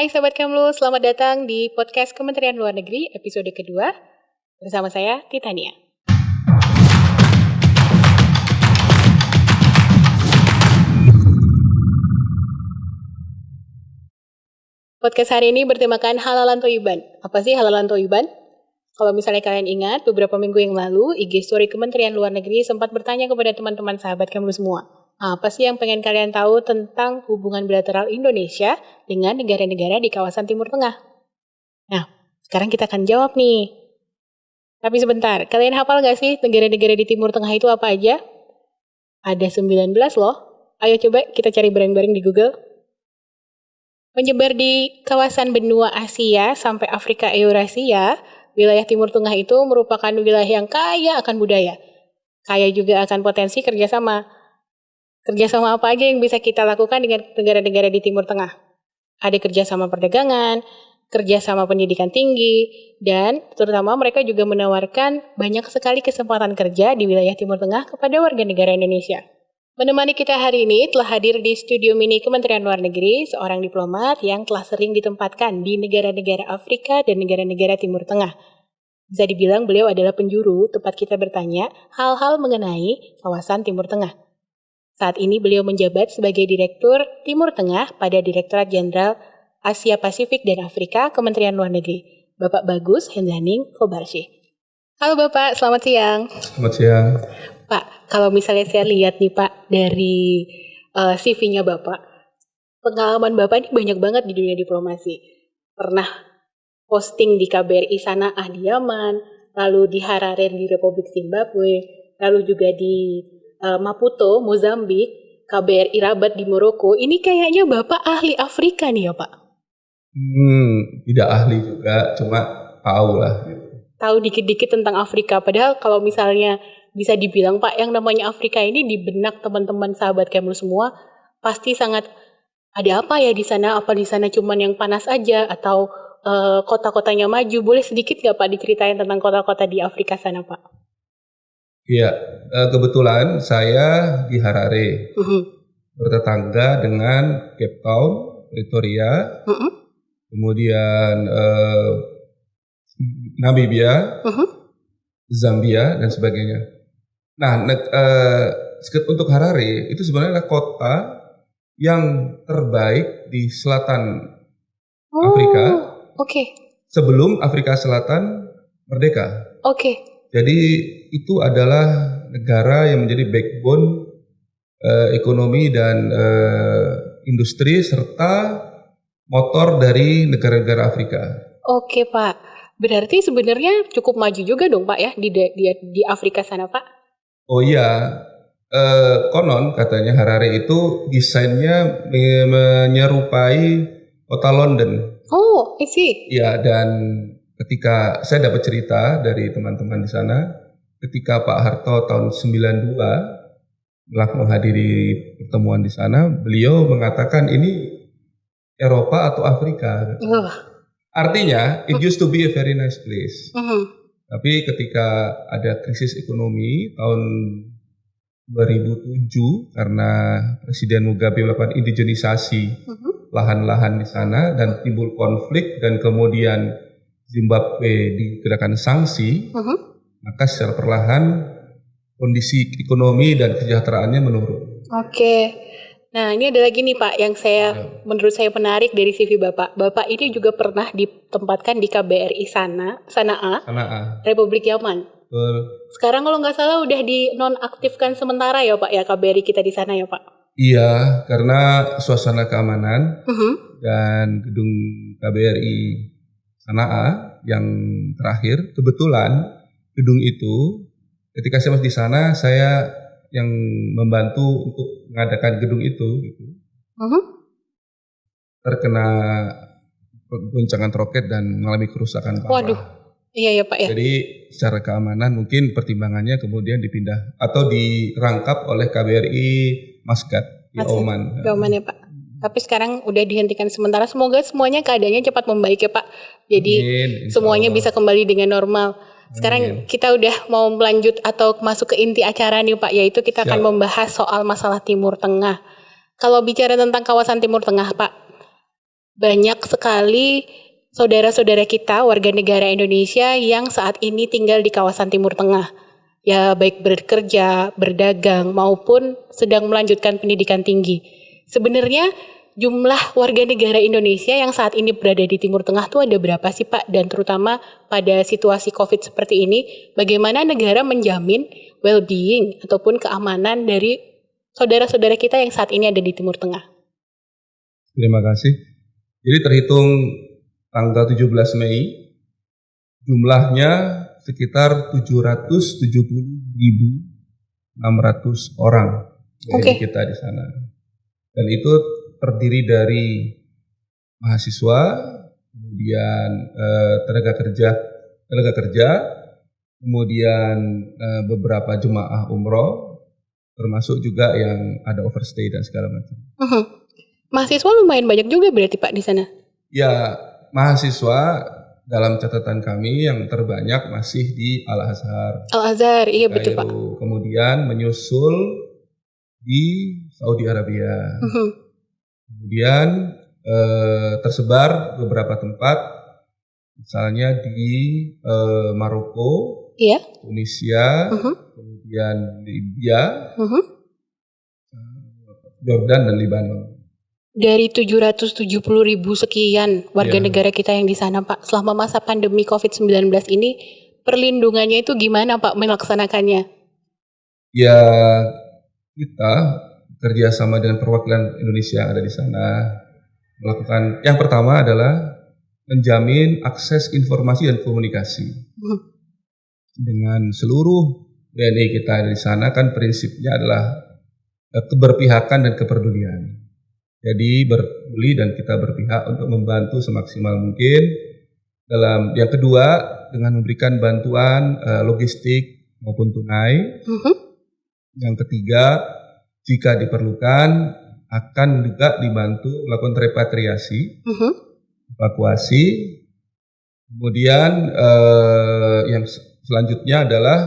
Hai Sahabat Kemlu, selamat datang di podcast Kementerian Luar Negeri episode kedua bersama saya Titania. Podcast hari ini bertemakan halalan toiban. Apa sih halalan toiban? Kalau misalnya kalian ingat, beberapa minggu yang lalu, IG Story Kementerian Luar Negeri sempat bertanya kepada teman-teman sahabat Kemlu semua. Apa sih yang pengen kalian tahu tentang hubungan bilateral Indonesia dengan negara-negara di kawasan Timur Tengah? Nah, sekarang kita akan jawab nih. Tapi sebentar, kalian hafal gak sih negara-negara di Timur Tengah itu apa aja? Ada 19 loh. Ayo coba kita cari bareng-bareng di Google. Menyebar di kawasan benua Asia sampai Afrika Eurasia, wilayah Timur Tengah itu merupakan wilayah yang kaya akan budaya. Kaya juga akan potensi kerjasama. Kerjasama apa aja yang bisa kita lakukan dengan negara-negara di Timur Tengah? Ada kerjasama perdagangan, kerjasama pendidikan tinggi, dan terutama mereka juga menawarkan banyak sekali kesempatan kerja di wilayah Timur Tengah kepada warga negara Indonesia. Menemani kita hari ini telah hadir di studio mini Kementerian Luar Negeri seorang diplomat yang telah sering ditempatkan di negara-negara Afrika dan negara-negara Timur Tengah. Bisa dibilang beliau adalah penjuru tempat kita bertanya hal-hal mengenai kawasan Timur Tengah. Saat ini beliau menjabat sebagai Direktur Timur Tengah pada Direktorat Jenderal Asia Pasifik dan Afrika Kementerian Luar Negeri, Bapak Bagus Hendaning Kobarshi. Halo Bapak, selamat siang. Selamat siang. Pak, kalau misalnya saya lihat nih Pak dari uh, CV-nya Bapak, pengalaman Bapak ini banyak banget di dunia diplomasi. Pernah posting di KBRI Sana'ah di Yaman, lalu di Harare di Republik Zimbabwe, lalu juga di uh, Maputo, Mozambik, KBRI Rabat di Maroko. Ini kayaknya Bapak ahli Afrika nih ya Pak? Hmm, tidak ahli juga, cuma tahu lah. Gitu. Tahu dikit-dikit tentang Afrika, padahal kalau misalnya bisa dibilang Pak yang namanya Afrika ini di benak teman-teman sahabat Kemlu semua pasti sangat ada apa ya di sana apa di sana cuman yang panas aja atau uh, kota-kotanya maju boleh sedikit nggak Pak diceritain tentang kota-kota di Afrika sana Pak? Iya kebetulan saya di Harare uh -huh. bertetangga dengan Cape Town Pretoria uh -huh. kemudian uh, Namibia uh -huh. Zambia dan sebagainya. Nah, uh, untuk Harare itu sebenarnya adalah kota yang terbaik di selatan oh, Afrika. Oke. Okay. Sebelum Afrika Selatan merdeka. Oke. Okay. Jadi itu adalah negara yang menjadi backbone uh, ekonomi dan uh, industri serta motor dari negara-negara Afrika. Oke, Pak. Berarti sebenarnya cukup maju juga dong, Pak ya di di, di Afrika sana, Pak? Oh iya, eh, konon katanya Harare itu desainnya menyerupai kota London. Oh, I see. Iya, dan ketika saya dapat cerita dari teman-teman di sana, ketika Pak Harto tahun 92 telah menghadiri pertemuan di sana, beliau mengatakan ini Eropa atau Afrika. Artinya, it used to be a very nice place. Uh mm-hmm. -huh. Tapi ketika ada krisis ekonomi tahun 2007 karena Presiden Mugabe melakukan indigenisasi uh-huh. lahan-lahan di sana dan timbul konflik dan kemudian Zimbabwe dikenakan sanksi, uh-huh. maka secara perlahan kondisi ekonomi dan kesejahteraannya menurun. Oke. Okay. Nah, ini ada lagi nih Pak yang saya ya. menurut saya menarik dari CV Bapak. Bapak ini juga pernah ditempatkan di KBRI sana, Sanaa, Sanaa. Republik Yaman. Betul. Sekarang kalau nggak salah udah dinonaktifkan sementara ya Pak ya KBRI kita di sana ya Pak. Iya, karena suasana keamanan uh -huh. dan gedung KBRI Sanaa yang terakhir kebetulan gedung itu ketika saya masih di sana saya yang membantu untuk mengadakan gedung itu gitu. Uh-huh. Terkena guncangan roket dan mengalami kerusakan parah. Waduh. Iya ya Pak ya. Jadi secara keamanan mungkin pertimbangannya kemudian dipindah atau dirangkap oleh KBRI Maskat di Masih, Oman. Di Oman ya Pak. Tapi sekarang udah dihentikan sementara. Semoga semuanya keadaannya cepat membaik ya Pak. Jadi Amin, semuanya bisa kembali dengan normal. Sekarang Amin. kita udah mau melanjut atau masuk ke inti acara nih Pak, yaitu kita Siap. akan membahas soal masalah Timur Tengah. Kalau bicara tentang kawasan Timur Tengah Pak, banyak sekali saudara-saudara kita warga negara Indonesia yang saat ini tinggal di kawasan Timur Tengah. Ya baik bekerja, berdagang maupun sedang melanjutkan pendidikan tinggi. Sebenarnya jumlah warga negara Indonesia yang saat ini berada di Timur Tengah tuh ada berapa sih Pak? Dan terutama pada situasi COVID seperti ini, bagaimana negara menjamin well-being ataupun keamanan dari saudara-saudara kita yang saat ini ada di Timur Tengah? Terima kasih. Jadi terhitung tanggal 17 Mei, jumlahnya sekitar 770.600 orang okay. kita di sana. Dan itu terdiri dari mahasiswa, kemudian eh, tenaga kerja, tenaga kerja, kemudian eh, beberapa jemaah umroh, termasuk juga yang ada overstay dan segala macam. Uh -huh. Mahasiswa lumayan banyak juga berarti Pak di sana? Ya, mahasiswa dalam catatan kami yang terbanyak masih di Al Azhar. Al Azhar, iya betul Pak. Kemudian menyusul di Saudi Arabia. Uh -huh. Kemudian eh, tersebar beberapa tempat, misalnya di eh, Maroko, iya. Tunisia, uh -huh. kemudian Libya, uh -huh. Jordan dan Libanon. Dari 770 ribu sekian warga yeah. negara kita yang di sana Pak, selama masa pandemi COVID-19 ini, perlindungannya itu gimana Pak melaksanakannya? Ya, kita kerjasama dengan perwakilan Indonesia yang ada di sana melakukan yang pertama adalah menjamin akses informasi dan komunikasi dengan seluruh WNI kita di sana kan prinsipnya adalah eh, keberpihakan dan kepedulian. Jadi berpeduli dan kita berpihak untuk membantu semaksimal mungkin dalam yang kedua dengan memberikan bantuan uh, logistik maupun tunai. Uh -huh. Yang ketiga jika diperlukan akan juga dibantu melakukan repatriasi, uh -huh. evakuasi. Kemudian uh, yang selanjutnya adalah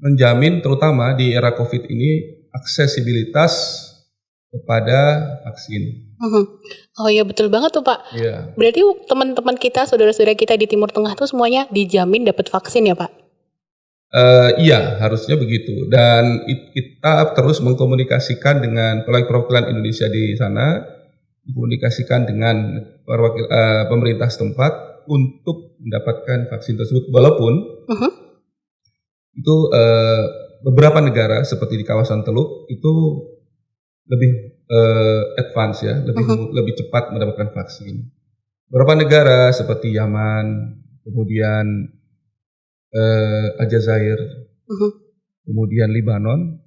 menjamin terutama di era COVID ini aksesibilitas kepada vaksin. -huh. Oh iya betul banget tuh Pak. Iya. Berarti teman-teman kita, saudara-saudara kita di Timur Tengah tuh semuanya dijamin dapat vaksin ya Pak? Uh, iya, harusnya begitu. Dan kita terus mengkomunikasikan dengan perwakilan Indonesia di sana, komunikasikan dengan perwakil uh, pemerintah setempat untuk mendapatkan vaksin tersebut. Walaupun uh -huh. itu uh, beberapa negara seperti di kawasan Teluk itu lebih uh, advance ya, lebih uh -huh. lebih cepat mendapatkan vaksin. Beberapa negara seperti Yaman, kemudian uh, Aljazair, uh-huh. kemudian Libanon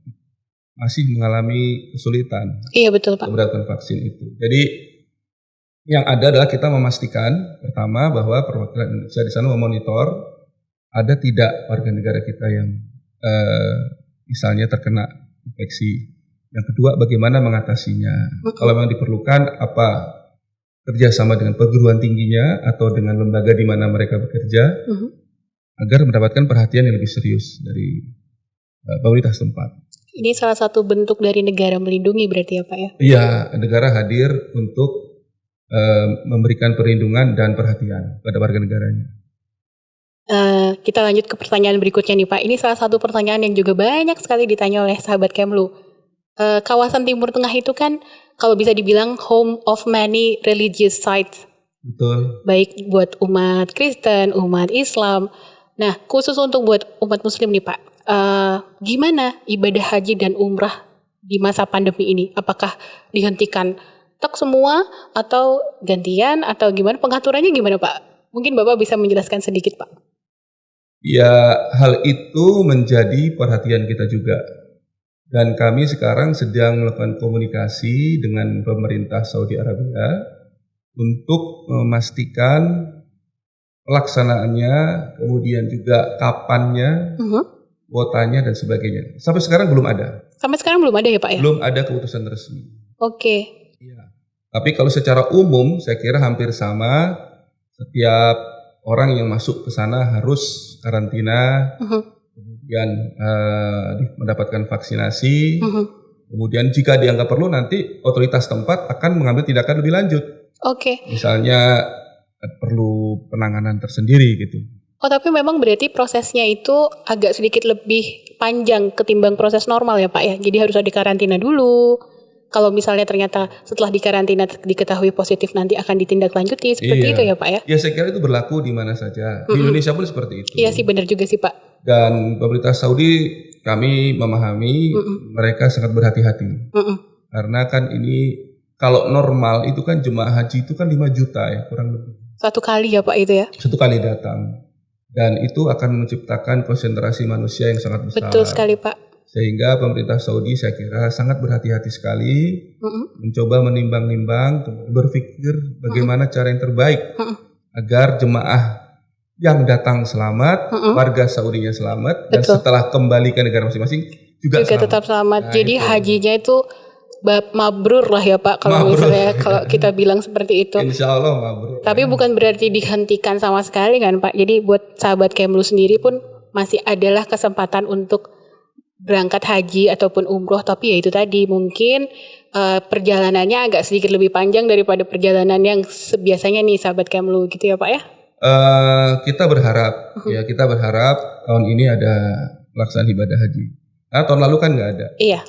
masih mengalami kesulitan. Iya betul Pak. Mendapatkan vaksin itu. Jadi yang ada adalah kita memastikan pertama bahwa perwakilan Indonesia di sana memonitor ada tidak warga negara kita yang uh, misalnya terkena infeksi. Yang kedua bagaimana mengatasinya. Uh-huh. Kalau memang diperlukan apa kerjasama dengan perguruan tingginya atau dengan lembaga di mana mereka bekerja. Uh-huh agar mendapatkan perhatian yang lebih serius dari uh, pemerintah setempat. Ini salah satu bentuk dari negara melindungi berarti ya Pak ya? Iya, negara hadir untuk uh, memberikan perlindungan dan perhatian pada warga negaranya. Uh, kita lanjut ke pertanyaan berikutnya nih Pak. Ini salah satu pertanyaan yang juga banyak sekali ditanya oleh sahabat Kemlu. Uh, kawasan Timur Tengah itu kan kalau bisa dibilang home of many religious sites. Betul. Baik buat umat Kristen, umat Islam, Nah, khusus untuk buat umat muslim nih Pak, uh, gimana ibadah haji dan umrah di masa pandemi ini? Apakah dihentikan tek semua atau gantian atau gimana pengaturannya gimana Pak? Mungkin Bapak bisa menjelaskan sedikit Pak. Ya, hal itu menjadi perhatian kita juga. Dan kami sekarang sedang melakukan komunikasi dengan pemerintah Saudi Arabia untuk memastikan pelaksanaannya, kemudian juga kapannya, uh-huh. kuotanya dan sebagainya. Sampai sekarang belum ada. Sampai sekarang belum ada ya Pak ya? Belum ada keputusan resmi. Oke. Okay. Ya. Tapi kalau secara umum saya kira hampir sama. Setiap orang yang masuk ke sana harus karantina, uh-huh. kemudian uh, mendapatkan vaksinasi. Uh-huh. Kemudian jika dianggap perlu nanti otoritas tempat akan mengambil tindakan lebih lanjut. Oke. Misalnya eh, perlu penanganan tersendiri gitu. Oh tapi memang berarti prosesnya itu agak sedikit lebih panjang ketimbang proses normal ya Pak ya. Jadi harus ada karantina dulu. Kalau misalnya ternyata setelah dikarantina diketahui positif nanti akan ditindaklanjuti seperti Iya. itu ya Pak ya. Ya saya kira itu berlaku di mana saja. Di Indonesia pun seperti itu. Iya sih benar juga sih Pak. Dan pemerintah Saudi kami memahami mereka sangat berhati-hati. Mm-mm. Karena kan ini kalau normal itu kan jemaah haji itu kan 5 juta ya kurang lebih. Satu kali ya Pak itu ya. Satu kali datang. Dan itu akan menciptakan konsentrasi manusia yang sangat besar. Betul sekali Pak. Sehingga pemerintah Saudi saya kira sangat berhati-hati sekali Mm-mm. mencoba menimbang-nimbang, berpikir bagaimana cara yang terbaik Mm-mm. agar jemaah yang datang selamat, Mm-mm. warga Saudinya selamat, dan Betul. setelah kembali ke negara masing-masing juga, juga selamat. tetap selamat. Nah, Jadi itu. hajinya itu mabrur lah ya Pak kalau Mabrur. misalnya kalau kita bilang seperti itu. Insya Allah mabrur. Tapi bukan berarti dihentikan sama sekali kan Pak. Jadi buat sahabat Kemlu sendiri pun masih adalah kesempatan untuk berangkat haji ataupun umroh. Tapi ya itu tadi mungkin eh, perjalanannya agak sedikit lebih panjang daripada perjalanan yang sebiasanya nih sahabat Kemlu gitu ya Pak ya. Eh, kita berharap, Mm-hmm. ya kita berharap tahun ini ada pelaksanaan ibadah haji. Nah, tahun lalu kan nggak ada. Iya.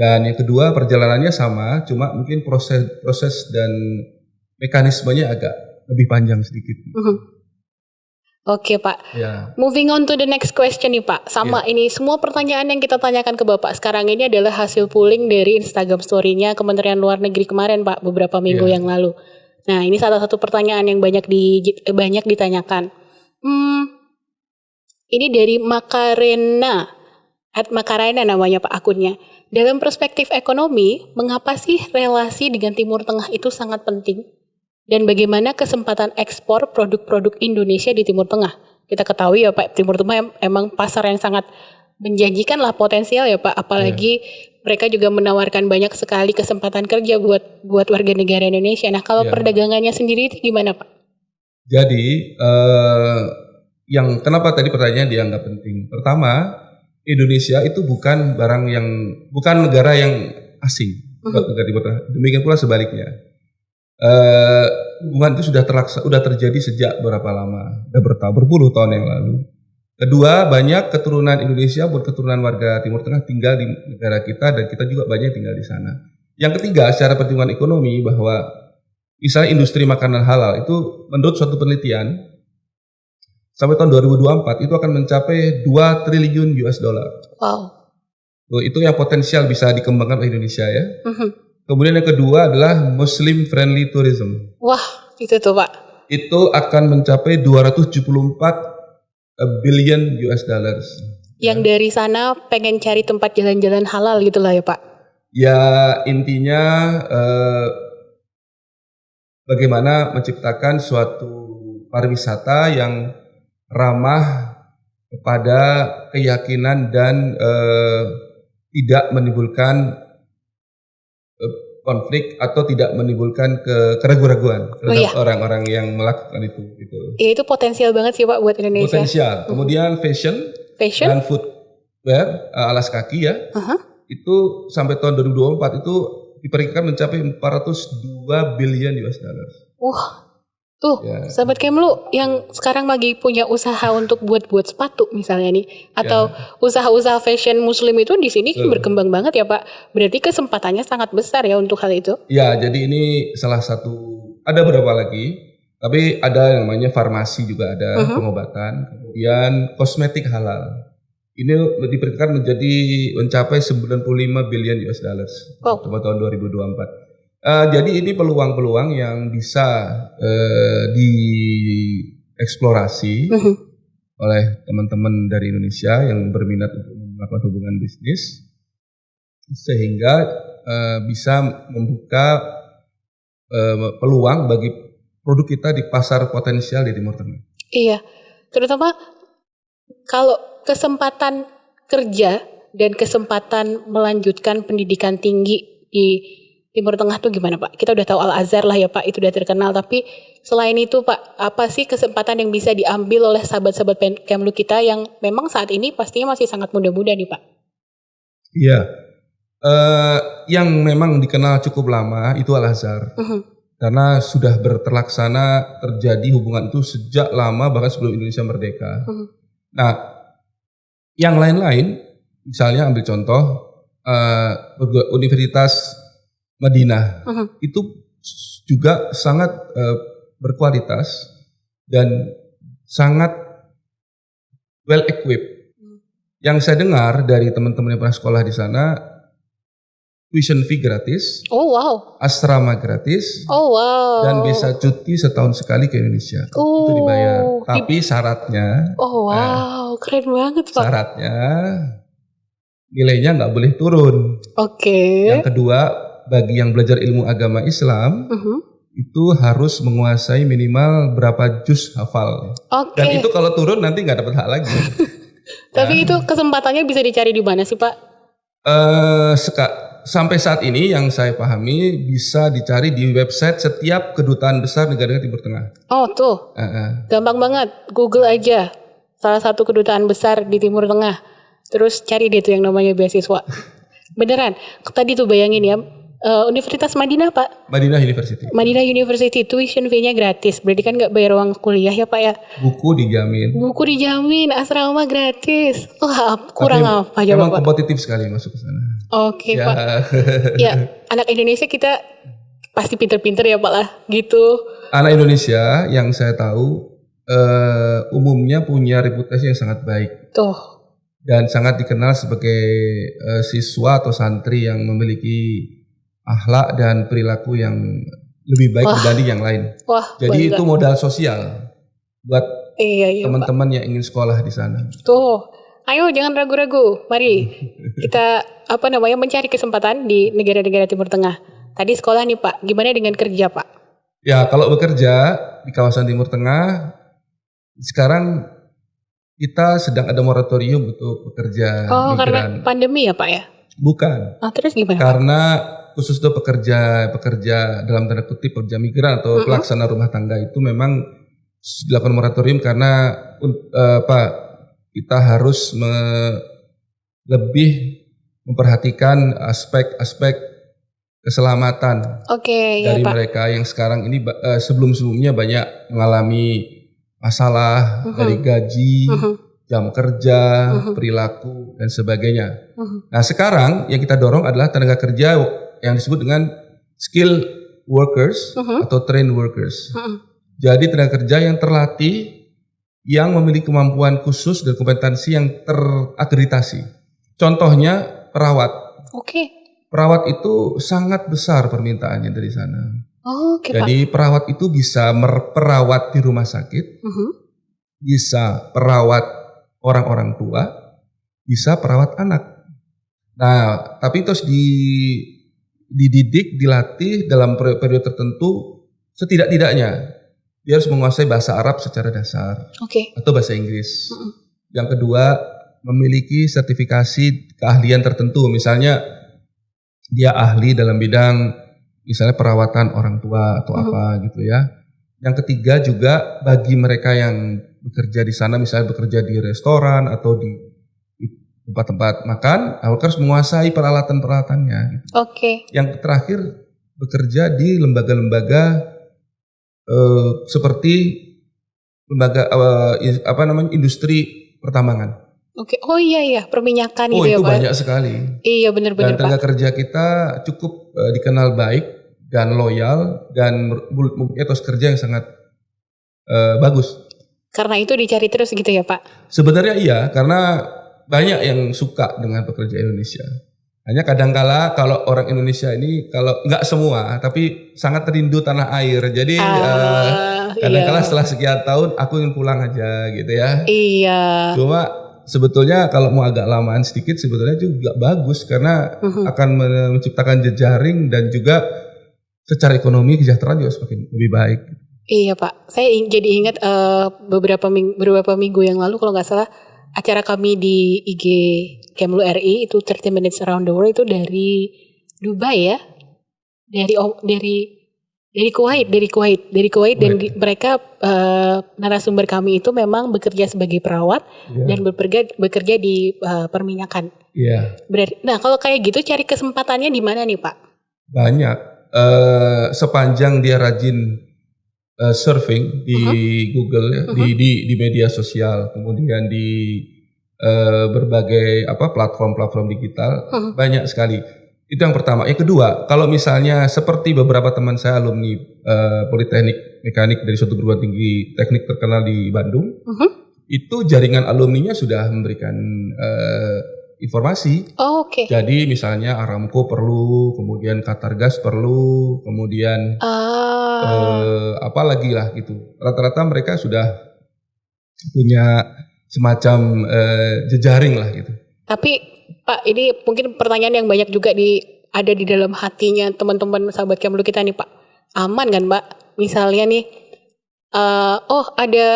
Dan yang kedua perjalanannya sama, cuma mungkin proses proses dan mekanismenya agak lebih panjang sedikit. Mhm. Oke Pak. Ya, Moving on to the next question nih Pak. Sama ini semua pertanyaan yang kita tanyakan ke Bapak sekarang ini adalah hasil pooling dari Instagram story-nya Kementerian Luar Negeri kemarin Pak beberapa minggu Iya. yang lalu. Nah ini salah satu pertanyaan yang banyak di eh, banyak ditanyakan. Hmm, ini dari Makarena, at Makarena namanya Pak akunnya. Dalam perspektif ekonomi, mengapa sih relasi dengan Timur Tengah itu sangat penting? Dan bagaimana kesempatan ekspor produk-produk Indonesia di Timur Tengah? Kita ketahui ya Pak, Timur Tengah em- emang pasar yang sangat menjanjikan lah potensial ya Pak. Apalagi mereka juga menawarkan banyak sekali kesempatan kerja buat buat warga negara Indonesia. Nah kalau Iya. perdagangannya sendiri itu gimana Pak? jadi eh, yang kenapa tadi pertanyaan dianggap penting? Pertama, Indonesia itu bukan barang yang bukan negara yang asing buat negara Timur Tengah. Demikian pula sebaliknya. Eh, hubungan itu sudah terlaksa, sudah terjadi sejak berapa lama? Sudah bertahun, berpuluh tahun yang lalu. Kedua, banyak keturunan Indonesia buat keturunan warga Timur Tengah tinggal di negara kita dan kita juga banyak tinggal di sana. Yang ketiga, secara pertumbuhan ekonomi bahwa misalnya industri makanan halal itu menurut suatu penelitian sampai tahun 2024 itu akan mencapai 2 triliun US dollar. Wow. Itu yang potensial bisa dikembangkan oleh Indonesia ya. Mhm. Kemudian yang kedua adalah Muslim friendly tourism. Wah itu tuh Pak. Itu akan mencapai 274 billion US dollars. Yang dari sana pengen cari tempat jalan-jalan halal gitu lah ya Pak. Ya intinya eh, bagaimana menciptakan suatu pariwisata yang ramah kepada keyakinan dan eh, tidak menimbulkan eh, konflik atau tidak menimbulkan ke keraguan-raguan terhadap iya. orang-orang yang melakukan itu. Gitu. Ya itu potensial banget sih Pak buat Indonesia. Potensial. Kemudian fashion Fashion? dan footwear eh, alas kaki ya Aha. itu sampai tahun 2024 itu diperkirakan mencapai 402 billion US dollars. Wah, tuh Ya. sahabat Kemlu yang sekarang lagi punya usaha untuk buat-buat sepatu misalnya nih, atau usaha-usaha fashion Muslim itu di sini kan Ya. Betul. berkembang banget ya Pak. Berarti kesempatannya sangat besar ya untuk hal itu. Ya, jadi ini salah satu ada beberapa lagi, tapi ada yang namanya farmasi juga ada Mhm. pengobatan, kemudian kosmetik halal. Ini diperkirakan menjadi mencapai 95 billion US dollars Wow. pada tahun 2024. Eh, jadi ini peluang-peluang yang bisa eh, dieksplorasi Mhm. oleh teman-teman dari Indonesia yang berminat untuk melakukan hubungan bisnis sehingga eh, bisa membuka eh, peluang bagi produk kita di pasar potensial di Timur Tengah. Iya, terutama kalau kesempatan kerja dan kesempatan melanjutkan pendidikan tinggi di Timur Tengah tuh gimana Pak? Kita udah tahu Al Azhar lah ya Pak, itu udah terkenal. Tapi selain itu Pak, apa sih kesempatan yang bisa diambil oleh sahabat-sahabat Kemlu kita yang memang saat ini pastinya masih sangat muda-muda nih Pak? Iya. Eh, yang memang dikenal cukup lama itu Al Azhar. Mhm. karena sudah berterlaksana terjadi hubungan itu sejak lama bahkan sebelum Indonesia merdeka. Mhm. Nah, yang lain-lain, misalnya ambil contoh eh, Universitas Madinah Mhm. itu juga sangat eh, berkualitas dan sangat well equipped. Hmm. Yang saya dengar dari teman-teman yang pernah sekolah di sana, tuition fee gratis, Oh wow. asrama gratis, Oh wow. dan bisa cuti setahun sekali ke Indonesia. Oh. Itu dibayar. Di- Tapi syaratnya, Oh wow, keren banget pak. syaratnya nilainya nggak boleh turun. Oke. Yang kedua, bagi yang belajar ilmu agama Islam Mhm. itu harus menguasai minimal berapa juz hafal. Oke. Dan itu kalau turun nanti nggak dapat hak lagi. Tapi itu kesempatannya bisa dicari di mana sih pak? Eh, seka- sampai saat ini yang saya pahami bisa dicari di website setiap kedutaan besar negara Timur Tengah. Oh tuh, Eh, eh. gampang banget. Google aja. Salah satu kedutaan besar di Timur Tengah. Terus cari deh tuh yang namanya beasiswa. Beneran. Tadi tuh bayangin ya. Eh, Universitas Madinah pak. Madinah University. Madinah University tuition fee-nya gratis. Berarti kan nggak bayar uang kuliah ya pak ya. Buku dijamin. Buku dijamin, asrama gratis. Wah, kurang Tapi apa Memang pak? kompetitif sekali masuk ke sana. Oke ya. pak. Ya, anak Indonesia kita pasti pinter-pinter ya pak lah. Gitu. Anak Indonesia yang saya tahu eh, umumnya punya reputasi yang sangat baik Tuh. dan sangat dikenal sebagai eh, siswa atau santri yang memiliki akhlak dan perilaku yang lebih baik Wah. dibanding yang lain. Wah, Jadi bangga. itu modal sosial buat Iya, iya, teman-teman yang ingin sekolah di sana. Tuh, ayo jangan ragu-ragu. Mari kita apa namanya mencari kesempatan di negara-negara Timur Tengah. Tadi sekolah nih Pak, gimana dengan kerja Pak? Ya, kalau bekerja di kawasan Timur Tengah sekarang kita sedang ada moratorium untuk pekerja Oh, migran. karena pandemi ya Pak ya? Bukan, Ah, terus gimana? Karena untuk pekerja pekerja dalam tanda kutip pekerja migran atau Mm-mm. pelaksana rumah tangga itu memang dilakukan moratorium karena eh, apa kita harus me- lebih memperhatikan aspek-aspek keselamatan Oke, ya dari Pak. mereka yang sekarang ini eh, sebelum-sebelumnya banyak mengalami masalah Mhm. dari gaji, Mhm, jam kerja, Mhm. perilaku dan sebagainya. mhm. Nah, sekarang yang kita dorong adalah tenaga kerja yang disebut dengan skill workers Mhm. atau trained workers. Mhm. Jadi tenaga kerja yang terlatih yang memiliki kemampuan khusus dan kompetensi yang terakreditasi. Contohnya perawat. Oke. Perawat itu sangat besar permintaannya dari sana. Oke Pak. Jadi perawat itu bisa merawat di rumah sakit, Mhm. bisa perawat orang-orang tua, bisa perawat anak. Nah, tapi terus di dididik, dilatih dalam peri- periode tertentu setidak-tidaknya dia harus menguasai bahasa Arab secara dasar Oke. atau bahasa Inggris. Mhm. Yang kedua, memiliki sertifikasi keahlian tertentu, misalnya dia ahli dalam bidang misalnya perawatan orang tua atau Mhm. apa gitu ya. Yang ketiga juga bagi mereka yang bekerja di sana misalnya bekerja di restoran atau di tempat-tempat makan, mereka harus menguasai peralatan-peralatannya. gitu. Oke. Yang terakhir bekerja di lembaga-lembaga eh, seperti lembaga eh, apa namanya industri pertambangan. Oke. Oh iya iya, perminyakan Oh gitu ya itu Pak. banyak sekali. Iya bener-bener Dan Pak. tenaga kerja kita cukup eh, dikenal baik dan loyal dan etos kerja yang sangat eh, bagus. Karena itu dicari terus gitu ya Pak. Sebenarnya iya karena banyak yang suka dengan pekerja Indonesia. Hanya kadangkala kalau orang Indonesia ini kalau nggak semua tapi sangat rindu tanah air. Jadi eh, Ah, kadangkala iya. setelah sekian tahun aku ingin pulang aja gitu ya. Iya. Cuma sebetulnya kalau mau agak lamaan sedikit sebetulnya juga bagus karena Mhm. akan men- menciptakan jejaring dan juga secara ekonomi kesejahteraan juga semakin lebih baik. Iya Pak, saya jadi ingat eh, beberapa minggu, beberapa minggu yang lalu kalau nggak salah acara kami di IG Kemlu RI itu 30 Minutes Around the World itu dari Dubai ya, dari dari dari Kuwait, dari Kuwait, dari Kuwait dan di- mereka eh, narasumber kami itu memang bekerja sebagai perawat Iya. dan bekerja bekerja di eh, perminyakan. Iya, Berarti, nah kalau kayak gitu cari kesempatannya di mana nih Pak? banyak. uh, sepanjang dia rajin uh, surfing di uh-huh. Google ya, uh-huh. di, di di media sosial, kemudian di uh, berbagai apa platform-platform digital uh-huh. banyak sekali. Itu yang pertama. Yang kedua, kalau misalnya seperti beberapa teman saya alumni uh, Politeknik Mekanik dari suatu perguruan tinggi teknik terkenal di Bandung, uh-huh. itu jaringan alumninya sudah memberikan uh, informasi. Oh, Oke. Okay. Jadi misalnya Aramco perlu, kemudian Qatar Gas perlu, kemudian uh. eh, apa lagi lah gitu. Rata-rata mereka sudah punya semacam eh, jejaring lah gitu. Tapi Pak, ini mungkin pertanyaan yang banyak juga di ada di dalam hatinya teman-teman sahabat Kemlu kita nih Pak. Aman kan Pak? Misalnya nih, uh, oh ada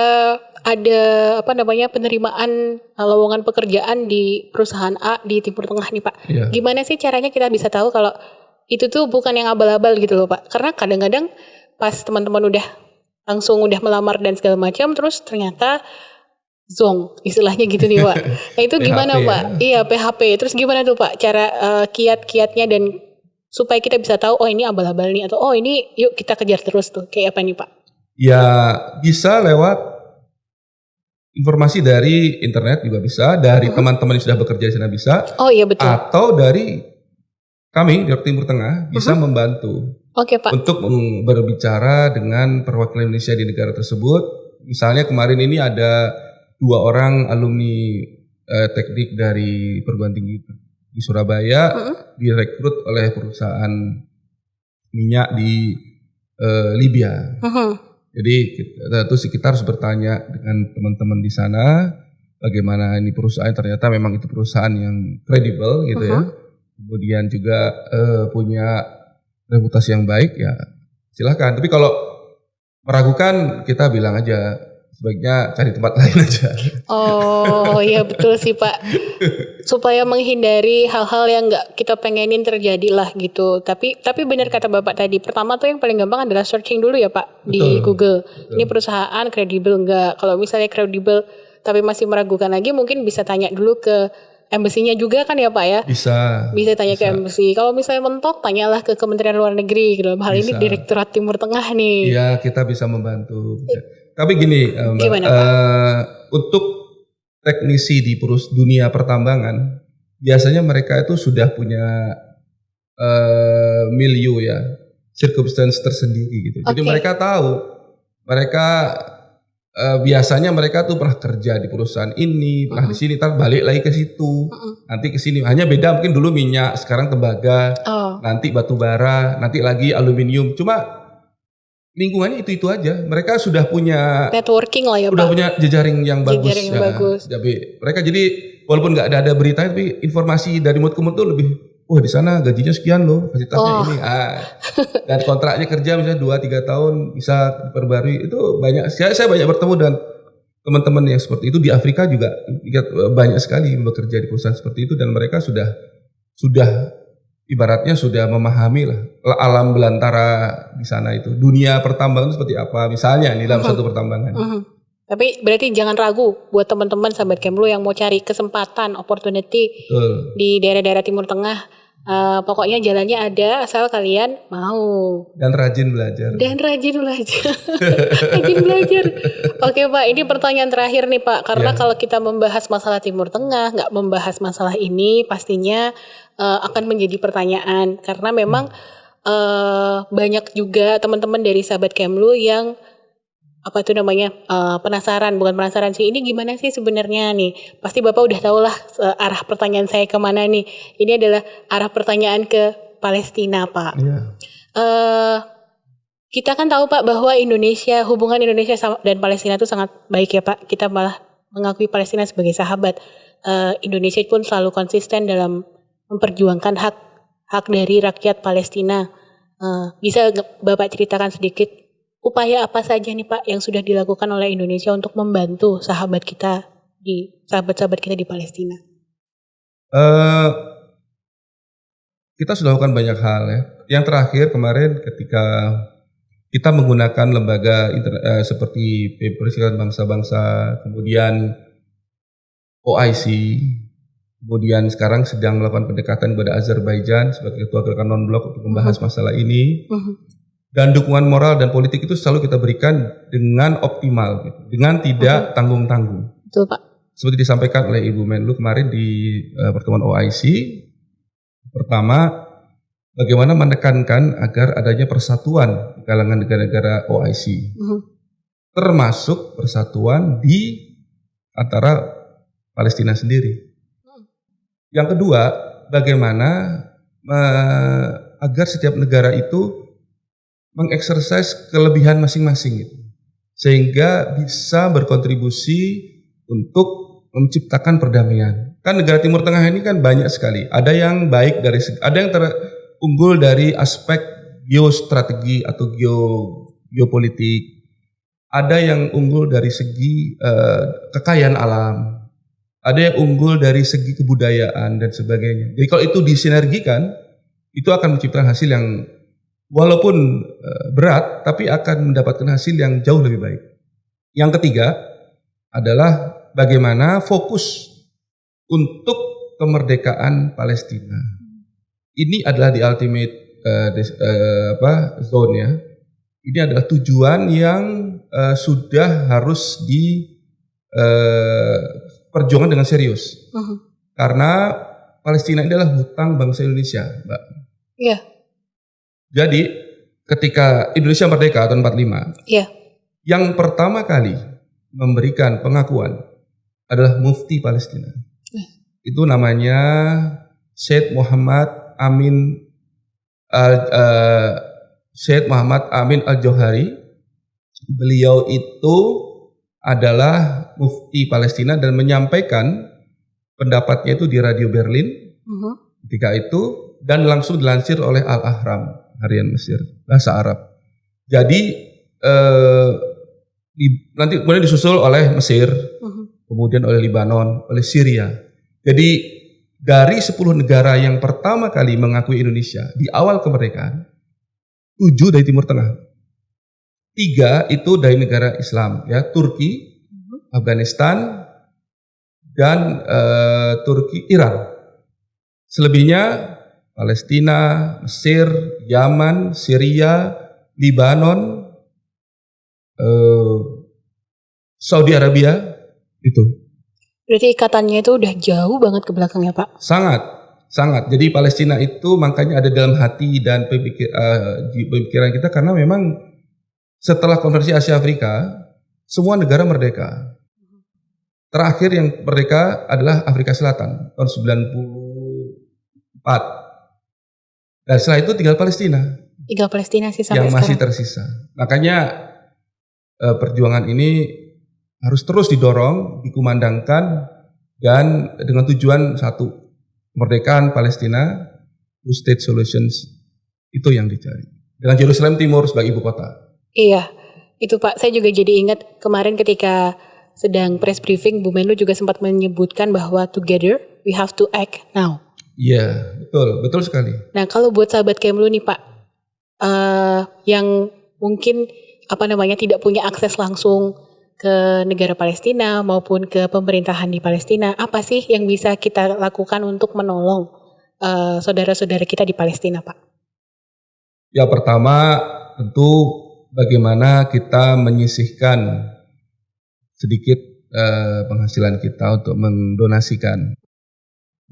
ada apa namanya penerimaan uh, lowongan pekerjaan di perusahaan A di Timur Tengah nih Pak. Yeah. Gimana sih caranya kita bisa tahu kalau itu tuh bukan yang abal-abal gitu loh Pak? Karena kadang-kadang pas teman-teman udah langsung udah melamar dan segala macam terus ternyata zong istilahnya gitu nih Pak. Nah itu gimana PHP, Pak? Ya. Iya PHP. Terus gimana tuh Pak cara uh, kiat-kiatnya dan supaya kita bisa tahu oh ini abal-abal nih atau oh ini yuk kita kejar terus tuh kayak apa nih Pak? Ya bisa lewat informasi dari internet juga bisa, dari hmm. teman-teman yang sudah bekerja di sana bisa. Oh iya betul. Atau dari kami di Timur Tengah bisa uh membantu. Oke okay, Pak. Untuk berbicara dengan perwakilan Indonesia di negara tersebut. Misalnya kemarin ini ada dua orang alumni eh, teknik dari perguruan tinggi di Surabaya uh direkrut oleh perusahaan minyak di eh, Libya. Uh jadi kita, terus kita harus bertanya dengan teman-teman di sana bagaimana ini perusahaan ternyata memang itu perusahaan yang kredibel gitu uh -huh. ya. Uh-huh. Kemudian juga uh, punya reputasi yang baik ya silahkan. Tapi kalau meragukan kita bilang aja sebaiknya cari tempat lain aja. Oh iya betul sih Pak. Supaya menghindari hal-hal yang nggak kita pengenin terjadi lah gitu. Tapi tapi benar kata Bapak tadi. Pertama tuh yang paling gampang adalah searching dulu ya Pak betul, di Google. Betul. Ini perusahaan kredibel nggak? Kalau misalnya kredibel tapi masih meragukan lagi mungkin bisa tanya dulu ke embassy juga kan ya Pak ya? Bisa. Bisa tanya bisa. ke embassy. Kalau misalnya mentok, tanyalah ke Kementerian Luar Negeri. Gitu. Hal bisa. ini Direktorat Timur Tengah nih. Iya, kita bisa membantu. Bisa. Tapi gini, eh, Gimana, Uh, untuk teknisi di perus dunia pertambangan, biasanya mereka itu sudah punya uh, milieu ya, circumstance tersendiri gitu. Okay. Jadi mereka tahu, mereka uh, biasanya mereka tuh pernah kerja di perusahaan ini, pernah uh -huh. di sini, tar balik lagi ke situ, uh -huh. nanti ke sini. Hanya beda mungkin dulu minyak, sekarang tembaga, oh. nanti batu bara, nanti lagi aluminium. Cuma lingkungannya itu itu aja. Mereka sudah punya networking lah ya Sudah punya jejaring yang bagus. Jejaring yang ya. bagus. Jadi mereka jadi walaupun nggak ada ada berita tapi informasi dari mulut ke mulut tuh lebih wah di sana gajinya sekian loh fasilitasnya oh. ini ah dan kontraknya kerja misalnya dua tiga tahun bisa diperbarui itu banyak saya, saya banyak bertemu dengan teman-teman yang seperti itu di Afrika juga banyak sekali bekerja di perusahaan seperti itu dan mereka sudah sudah ibaratnya sudah memahami lah alam belantara di sana itu dunia pertambangan itu seperti apa misalnya di dalam uh -huh. satu pertambangan. Uh -huh. Tapi berarti jangan ragu buat teman-teman sahabat Kemlu yang mau cari kesempatan opportunity uh. di daerah-daerah Timur Tengah. Uh, pokoknya jalannya ada asal kalian mau. Dan rajin belajar. Dan rajin belajar. Rajin belajar. Oke pak ini pertanyaan terakhir nih pak. Karena yeah. kalau kita membahas masalah Timur Tengah nggak membahas masalah ini pastinya uh, akan menjadi pertanyaan. Karena memang uh, banyak juga teman-teman dari sahabat Kemlu yang apa itu namanya uh, penasaran bukan penasaran sih ini gimana sih sebenarnya nih pasti bapak udah tahu lah uh, arah pertanyaan saya ke mana nih ini adalah arah pertanyaan ke Palestina pak yeah. Iya. uh, kita kan tahu pak bahwa Indonesia hubungan Indonesia dan Palestina itu sangat baik ya pak kita malah mengakui Palestina sebagai sahabat uh, Indonesia pun selalu konsisten dalam memperjuangkan hak hak dari rakyat Palestina. Uh, bisa Bapak ceritakan sedikit upaya apa saja nih Pak yang sudah dilakukan oleh Indonesia untuk membantu sahabat kita di sahabat-sahabat kita di Palestina? Uh, kita sudah lakukan banyak hal ya. Yang terakhir kemarin ketika kita menggunakan lembaga uh, seperti Perserikatan Bangsa-Bangsa, kemudian OIC, Kemudian sekarang sedang melakukan pendekatan kepada Azerbaijan sebagai ketua gerakan non blok untuk membahas uh-huh. masalah ini. Uh-huh. Dan dukungan moral dan politik itu selalu kita berikan dengan optimal, gitu. dengan tidak tanggung-tanggung. Betul Pak. Seperti disampaikan oleh Ibu Menlu kemarin di uh, pertemuan OIC, pertama bagaimana menekankan agar adanya persatuan di kalangan negara-negara OIC, uh-huh. termasuk persatuan di antara Palestina sendiri. Yang kedua, bagaimana uh, agar setiap negara itu mengeksersis kelebihan masing-masing gitu. Sehingga bisa berkontribusi untuk menciptakan perdamaian. Kan negara Timur Tengah ini kan banyak sekali. Ada yang baik dari ada yang terunggul dari aspek geostrategi atau geo geopolitik. Ada yang unggul dari segi uh, kekayaan alam ada yang unggul dari segi kebudayaan dan sebagainya. Jadi kalau itu disinergikan, itu akan menciptakan hasil yang walaupun eh, berat, tapi akan mendapatkan hasil yang jauh lebih baik. Yang ketiga adalah bagaimana fokus untuk kemerdekaan Palestina. Ini adalah di ultimate uh, des, uh, apa zone ya. Ini adalah tujuan yang uh, sudah harus di uh, perjuangan dengan serius. Uh -huh. Karena Palestina ini adalah hutang bangsa Indonesia, Mbak. Iya. Yeah. Jadi ketika Indonesia merdeka tahun 45, iya. Yeah. Yang pertama kali memberikan pengakuan adalah Mufti Palestina. Uh. Itu namanya Syed Muhammad Amin uh, uh, Syed Muhammad Amin Al-Johari. Beliau itu adalah mufti Palestina dan menyampaikan pendapatnya itu di Radio Berlin uh-huh. ketika itu dan langsung dilansir oleh Al Ahram harian Mesir bahasa Arab. Jadi eh, di, nanti kemudian disusul oleh Mesir, uh-huh. kemudian oleh Libanon, oleh Syria. Jadi dari 10 negara yang pertama kali mengakui Indonesia di awal kemerdekaan, tujuh dari Timur Tengah. Tiga itu dari negara Islam, ya Turki, Afghanistan, dan uh, Turki, Iran. Selebihnya Palestina, Mesir, Yaman, Syria, Libanon, uh, Saudi Arabia, itu. Berarti ikatannya itu udah jauh banget ke belakang ya Pak? Sangat, sangat. Jadi Palestina itu makanya ada dalam hati dan pemikir, uh, pemikiran kita karena memang setelah konversi Asia Afrika, semua negara merdeka. Terakhir yang merdeka adalah Afrika Selatan tahun 94. Dan setelah itu tinggal Palestina. Tinggal Palestina sih sampai yang masih sekarang. tersisa. Makanya eh, perjuangan ini harus terus didorong, dikumandangkan dan dengan tujuan satu, kemerdekaan Palestina, two state solutions itu yang dicari. Dengan Jerusalem Timur sebagai ibu kota. Iya, itu Pak. Saya juga jadi ingat kemarin ketika sedang press briefing, Bu Menlu juga sempat menyebutkan bahwa together we have to act now. Iya, betul, betul sekali. Nah, kalau buat sahabat Kemlu nih Pak, uh, yang mungkin apa namanya tidak punya akses langsung ke negara Palestina maupun ke pemerintahan di Palestina, apa sih yang bisa kita lakukan untuk menolong saudara saudara-saudara kita di Palestina, Pak? Ya pertama tentu bagaimana kita menyisihkan sedikit uh, penghasilan kita untuk mendonasikan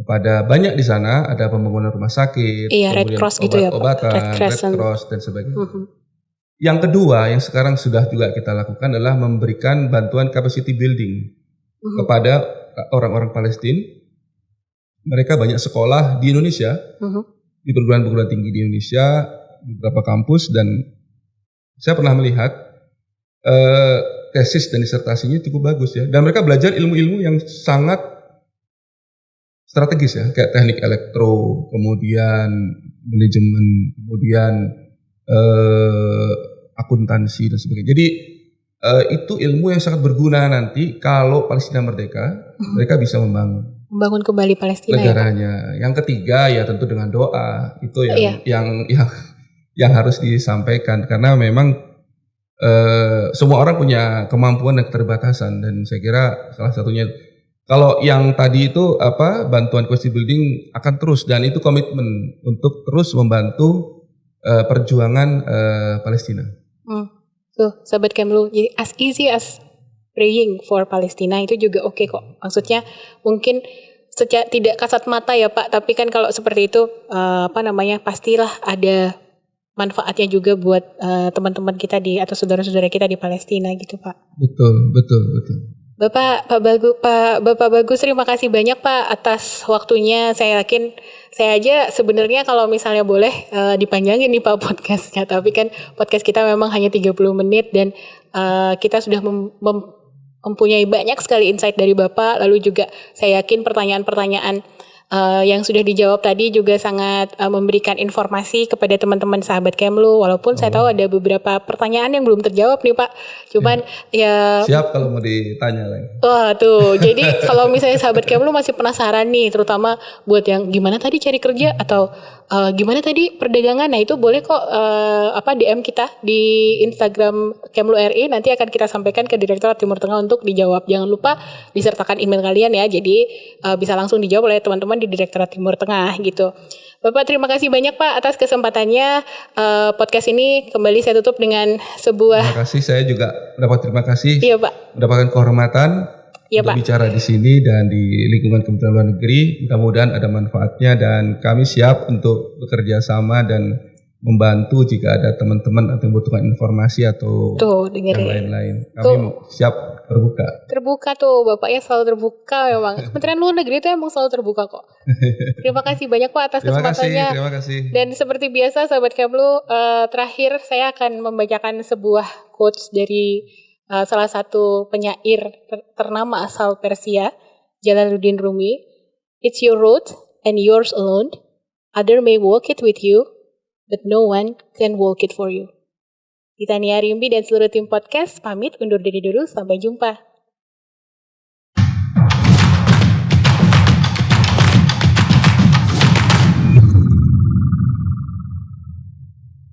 kepada banyak di sana ada pembangunan rumah sakit, iya, Red Cross obat, gitu ya, obatan, Red, Red Cross dan sebagainya. Uh -huh. Yang kedua yang sekarang sudah juga kita lakukan adalah memberikan bantuan capacity building uh -huh. kepada orang-orang Palestina. Mereka banyak sekolah di Indonesia, uh -huh. di perguruan-perguruan tinggi di Indonesia, di beberapa kampus dan saya pernah melihat uh, tesis dan disertasinya cukup bagus ya. Dan mereka belajar ilmu-ilmu yang sangat strategis ya, kayak teknik elektro, kemudian manajemen, kemudian uh, akuntansi dan sebagainya. Jadi uh, itu ilmu yang sangat berguna nanti kalau Palestina merdeka, hmm. mereka bisa membangun membangun kembali Palestina ya, negaranya. Ya, yang ketiga ya tentu dengan doa itu yang iya. yang yang yang harus disampaikan karena memang uh, semua orang punya kemampuan dan keterbatasan dan saya kira salah satunya Kalau yang tadi itu apa bantuan capacity building akan terus dan itu komitmen untuk terus membantu uh, perjuangan uh, Palestina. Hmm. Tuh, sahabat Kemlu, jadi as easy as praying for Palestina itu juga oke okay kok. Maksudnya mungkin secara tidak kasat mata ya Pak, tapi kan kalau seperti itu uh, apa namanya pastilah ada manfaatnya juga buat teman-teman uh, kita di atau saudara-saudara kita di Palestina gitu Pak. Betul, betul, betul. Bapak Pak Bagus Pak Bapak Bagus terima kasih banyak Pak atas waktunya. Saya yakin saya aja sebenarnya kalau misalnya boleh uh, dipanjangin nih Pak podcastnya, tapi kan podcast kita memang hanya 30 menit dan uh, kita sudah mem, mem, mempunyai banyak sekali insight dari Bapak. Lalu juga saya yakin pertanyaan-pertanyaan uh, yang sudah dijawab tadi juga sangat uh, memberikan informasi kepada teman-teman sahabat Kemlu walaupun oh. saya tahu ada beberapa pertanyaan yang belum terjawab nih Pak. Cuman ya, ya siap kalau mau ditanya lagi. Wah, tuh. Jadi kalau misalnya sahabat Kemlu masih penasaran nih terutama buat yang gimana tadi cari kerja atau uh, gimana tadi perdagangan. Nah, itu boleh kok uh, apa DM kita di Instagram Kemlu RI nanti akan kita sampaikan ke Direktorat Timur Tengah untuk dijawab. Jangan lupa disertakan email kalian ya. Jadi uh, bisa langsung dijawab oleh teman-teman di Direktorat Timur Tengah gitu. Bapak terima kasih banyak Pak atas kesempatannya uh, podcast ini kembali saya tutup dengan sebuah. Terima kasih saya juga dapat terima kasih. Iya Pak. Mendapatkan kehormatan iya, untuk Pak. bicara di sini dan di lingkungan Kementerian Luar Negeri. Mudah-mudahan ada manfaatnya dan kami siap untuk bekerja sama dan membantu jika ada teman-teman atau membutuhkan informasi atau Tuh, yang lain-lain. Kami Tuh. siap terbuka. Terbuka tuh, bapaknya selalu terbuka memang. Kementerian Luar Negeri itu emang selalu terbuka kok. Terima kasih banyak Pak atas terima kesempatannya. Kasih, terima kasih. Dan seperti biasa sahabat Kemlu, uh, terakhir saya akan membacakan sebuah quotes dari uh, salah satu penyair ter ternama asal Persia, Jalaluddin Rumi. It's your road and yours alone. Other may walk it with you, but no one can walk it for you. Titania Rimbi dan seluruh tim podcast pamit undur diri dulu. Sampai jumpa.